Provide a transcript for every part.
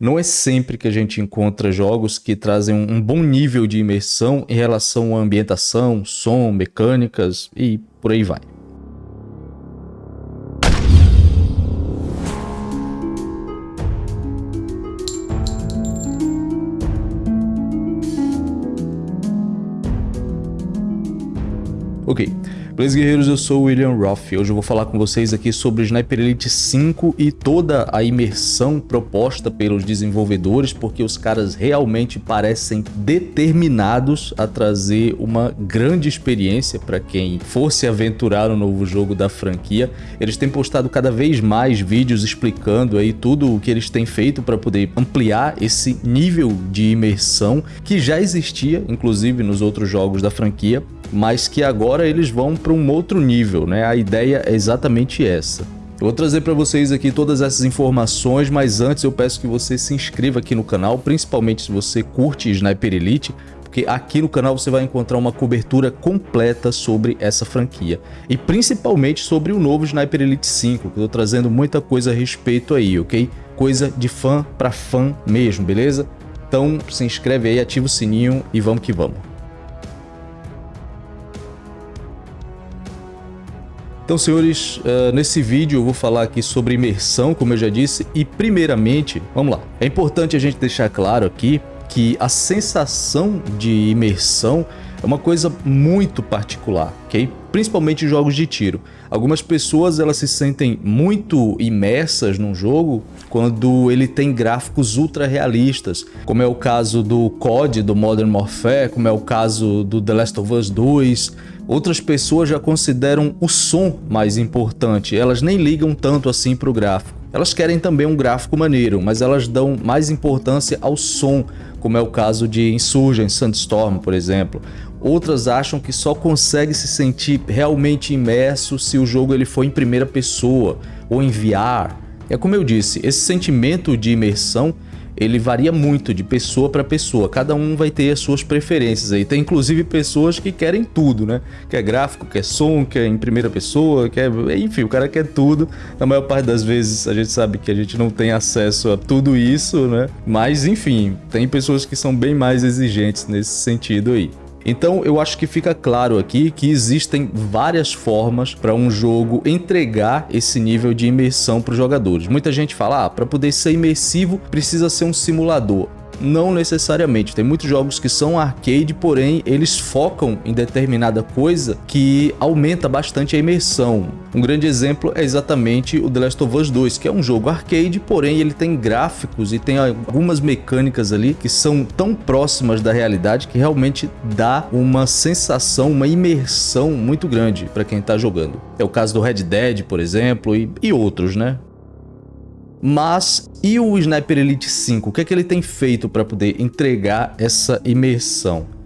Não é sempre que a gente encontra jogos que trazem um bom nível de imersão em relação à ambientação, som, mecânicas e por aí vai. Ok, beleza guerreiros, eu sou o William Roth hoje eu vou falar com vocês aqui sobre Sniper Elite 5 e toda a imersão proposta pelos desenvolvedores, porque os caras realmente parecem determinados a trazer uma grande experiência para quem for se aventurar no novo jogo da franquia. Eles têm postado cada vez mais vídeos explicando aí tudo o que eles têm feito para poder ampliar esse nível de imersão que já existia, inclusive nos outros jogos da franquia, mas que agora eles vão para um outro nível, né? A ideia é exatamente essa. Eu vou trazer para vocês aqui todas essas informações, mas antes eu peço que você se inscreva aqui no canal, principalmente se você curte Sniper Elite, porque aqui no canal você vai encontrar uma cobertura completa sobre essa franquia. E principalmente sobre o novo Sniper Elite 5, que eu tô trazendo muita coisa a respeito aí, ok? Coisa de fã para fã mesmo, beleza? Então se inscreve aí, ativa o sininho e vamos que vamos. Então, senhores, uh, nesse vídeo eu vou falar aqui sobre imersão, como eu já disse, e primeiramente, vamos lá. É importante a gente deixar claro aqui que a sensação de imersão é uma coisa muito particular, ok? Principalmente em jogos de tiro. Algumas pessoas elas se sentem muito imersas num jogo quando ele tem gráficos ultra realistas, como é o caso do COD, do Modern Warfare, como é o caso do The Last of Us 2, Outras pessoas já consideram o som mais importante, elas nem ligam tanto assim para o gráfico. Elas querem também um gráfico maneiro, mas elas dão mais importância ao som, como é o caso de Insurgent Sandstorm, por exemplo. Outras acham que só consegue se sentir realmente imerso se o jogo ele for em primeira pessoa ou em VR. É como eu disse, esse sentimento de imersão ele varia muito de pessoa para pessoa, cada um vai ter as suas preferências aí. Tem inclusive pessoas que querem tudo, né? Quer gráfico, quer som, quer em primeira pessoa, quer... Enfim, o cara quer tudo. Na maior parte das vezes a gente sabe que a gente não tem acesso a tudo isso, né? Mas enfim, tem pessoas que são bem mais exigentes nesse sentido aí. Então eu acho que fica claro aqui que existem várias formas para um jogo entregar esse nível de imersão para os jogadores. Muita gente fala, ah, para poder ser imersivo precisa ser um simulador. Não necessariamente, tem muitos jogos que são arcade, porém eles focam em determinada coisa que aumenta bastante a imersão. Um grande exemplo é exatamente o The Last of Us 2, que é um jogo arcade, porém ele tem gráficos e tem algumas mecânicas ali que são tão próximas da realidade que realmente dá uma sensação, uma imersão muito grande para quem está jogando. É o caso do Red Dead, por exemplo, e, e outros, né? Mas e o Sniper Elite 5? O que é que ele tem feito para poder entregar essa imersão?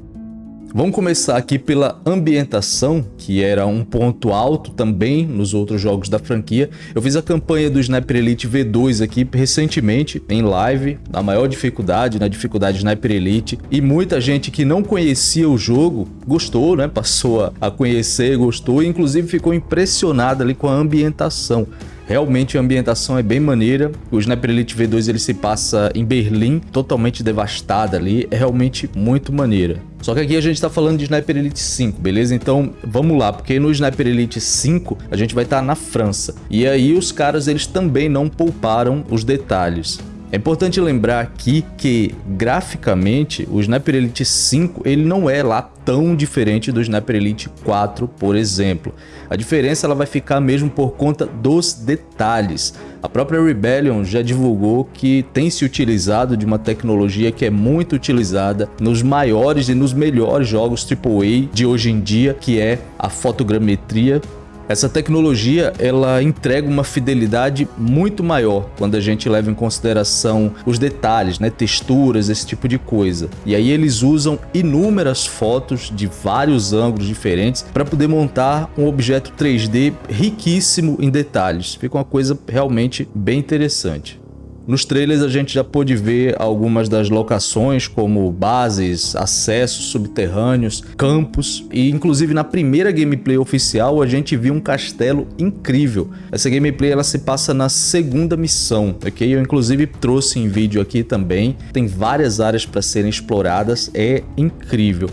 Vamos começar aqui pela ambientação, que era um ponto alto também nos outros jogos da franquia. Eu fiz a campanha do Sniper Elite V2 aqui recentemente, em live, na maior dificuldade, na dificuldade Sniper Elite, e muita gente que não conhecia o jogo gostou, né? Passou a conhecer, gostou e inclusive ficou impressionada ali com a ambientação. Realmente a ambientação é bem maneira. O Sniper Elite V2 ele se passa em Berlim, totalmente devastada ali. É realmente muito maneira. Só que aqui a gente está falando de Sniper Elite 5, beleza? Então vamos lá, porque no Sniper Elite 5 a gente vai estar tá na França. E aí os caras eles também não pouparam os detalhes. É importante lembrar aqui que, graficamente, o Sniper Elite 5 ele não é lá tão diferente do Sniper Elite 4, por exemplo. A diferença ela vai ficar mesmo por conta dos detalhes. A própria Rebellion já divulgou que tem se utilizado de uma tecnologia que é muito utilizada nos maiores e nos melhores jogos AAA de hoje em dia, que é a fotogrametria essa tecnologia ela entrega uma fidelidade muito maior quando a gente leva em consideração os detalhes, né, texturas, esse tipo de coisa. E aí eles usam inúmeras fotos de vários ângulos diferentes para poder montar um objeto 3D riquíssimo em detalhes. Fica uma coisa realmente bem interessante. Nos trailers a gente já pôde ver algumas das locações como bases, acessos subterrâneos, campos e inclusive na primeira gameplay oficial a gente viu um castelo incrível. Essa gameplay ela se passa na segunda missão, ok? Eu inclusive trouxe em vídeo aqui também, tem várias áreas para serem exploradas, é incrível.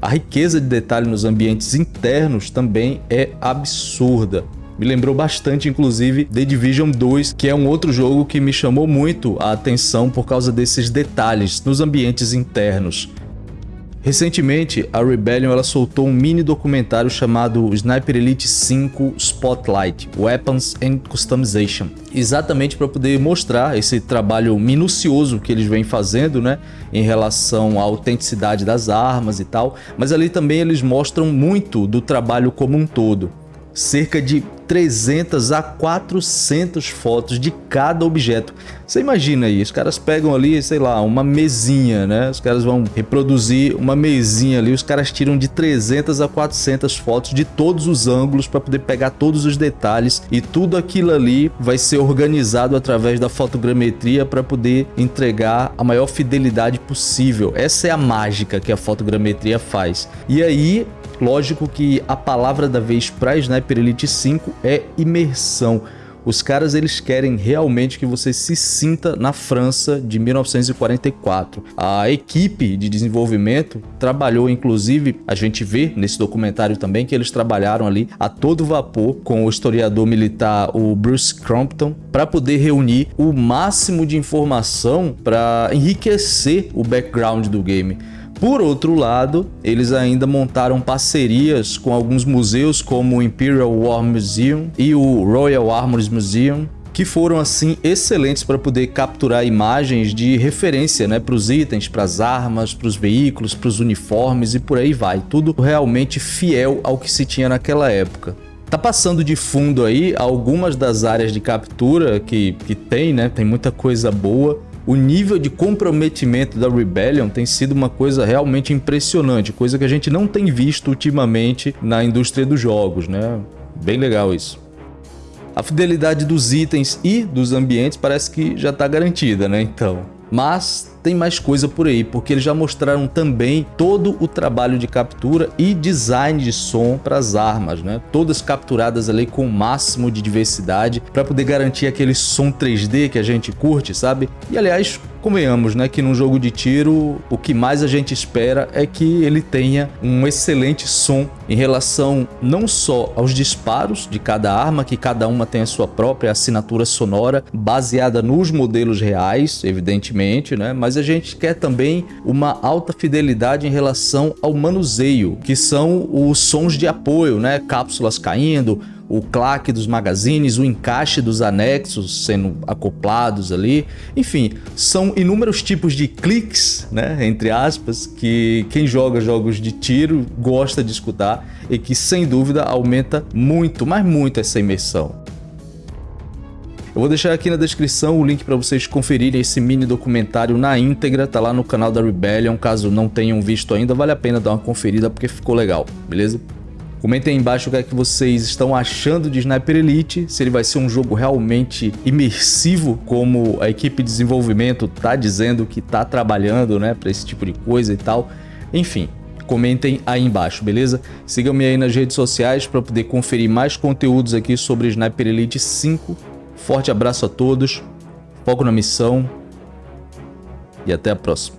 A riqueza de detalhe nos ambientes internos também é absurda. Me lembrou bastante, inclusive, The Division 2, que é um outro jogo que me chamou muito a atenção por causa desses detalhes nos ambientes internos. Recentemente, a Rebellion ela soltou um mini documentário chamado Sniper Elite 5 Spotlight Weapons and Customization, exatamente para poder mostrar esse trabalho minucioso que eles vêm fazendo, né, em relação à autenticidade das armas e tal, mas ali também eles mostram muito do trabalho como um todo cerca de 300 a 400 fotos de cada objeto. Você imagina aí, os caras pegam ali, sei lá, uma mesinha, né? Os caras vão reproduzir uma mesinha ali, os caras tiram de 300 a 400 fotos de todos os ângulos para poder pegar todos os detalhes e tudo aquilo ali vai ser organizado através da fotogrametria para poder entregar a maior fidelidade possível. Essa é a mágica que a fotogrametria faz. E aí Lógico que a palavra da vez para Sniper Elite 5 é imersão. Os caras eles querem realmente que você se sinta na França de 1944. A equipe de desenvolvimento trabalhou inclusive, a gente vê nesse documentário também que eles trabalharam ali a todo vapor com o historiador militar o Bruce Crompton para poder reunir o máximo de informação para enriquecer o background do game. Por outro lado, eles ainda montaram parcerias com alguns museus como o Imperial War Museum e o Royal Armors Museum, que foram assim excelentes para poder capturar imagens de referência né, para os itens, para as armas, para os veículos, para os uniformes e por aí vai. Tudo realmente fiel ao que se tinha naquela época. Tá passando de fundo aí algumas das áreas de captura que, que tem, né? Tem muita coisa boa o nível de comprometimento da Rebellion tem sido uma coisa realmente impressionante, coisa que a gente não tem visto ultimamente na indústria dos jogos, né? Bem legal isso. A fidelidade dos itens e dos ambientes parece que já está garantida, né? Então, mas tem mais coisa por aí, porque eles já mostraram também todo o trabalho de captura e design de som para as armas, né? Todas capturadas ali com o máximo de diversidade para poder garantir aquele som 3D que a gente curte, sabe? E aliás, convenhamos, né, que num jogo de tiro o que mais a gente espera é que ele tenha um excelente som em relação não só aos disparos de cada arma, que cada uma tem a sua própria assinatura sonora baseada nos modelos reais, evidentemente, né, mas a gente quer também uma alta fidelidade em relação ao manuseio, que são os sons de apoio, né, cápsulas caindo, o claque dos magazines, o encaixe dos anexos sendo acoplados ali. Enfim, são inúmeros tipos de cliques, né, entre aspas, que quem joga jogos de tiro gosta de escutar e que sem dúvida aumenta muito, mas muito essa imersão. Eu vou deixar aqui na descrição o link para vocês conferirem esse mini documentário na íntegra, tá lá no canal da Rebellion, caso não tenham visto ainda, vale a pena dar uma conferida porque ficou legal, beleza? Comentem aí embaixo o que é que vocês estão achando de Sniper Elite, se ele vai ser um jogo realmente imersivo, como a equipe de desenvolvimento tá dizendo que tá trabalhando, né, para esse tipo de coisa e tal. Enfim, comentem aí embaixo, beleza? Sigam-me aí nas redes sociais para poder conferir mais conteúdos aqui sobre Sniper Elite 5. Forte abraço a todos, foco na missão e até a próxima.